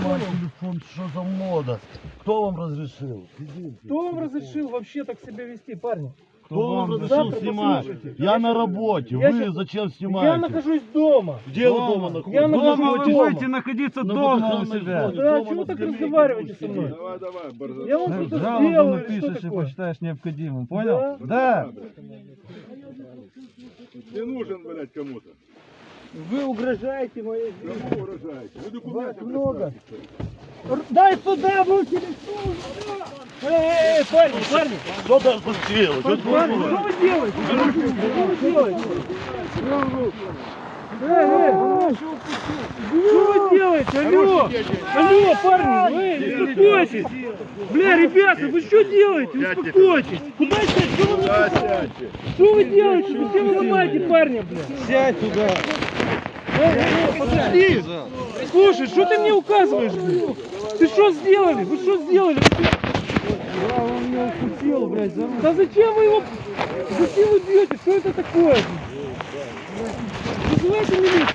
снимать телефон, что за мода? Кто вам разрешил? Кто вам разрешил вообще так себя вести, парни? Кто вам вам разрешил снимать? послушайте. Я на работе, Я вы щас- зачем Я снимаете? нахожусь дома. Где вы дома находитесь? Я нахожусь Дома вы дома. будете находиться На дома у себя. зоне. Да, дома чего так разговариваете со мной? Давай, давай, борза. Я вам что-то сделал или что такое? посчитаешь необходимым, понял? Да. Да. Ты нужен, блядь, кому-то. Вы угрожаете моей жизни. Кому угрожаете? Вы документы Вас много. Дай сюда был телефон! Эй, эй, эй, парни, парни! Что ты тут делаешь? Что вы делаете? Что вы делаете? Эй, эй, что вы делаете? Алло! Алло, парни, вы успокойтесь! Бля, ребята, вы что делаете? Успокойтесь! Куда сядь? Что вы, сядьте. что вы делаете? Зачем вы ломаете парня, бля? Сядь туда. Подожди! Слушай, что ты мне указываешь? Ты что сделали? Вы что сделали? Да, он меня укусил, блядь, за. Да зачем вы его... Зачем вы бьете? Что это такое? Вызывайте милицию.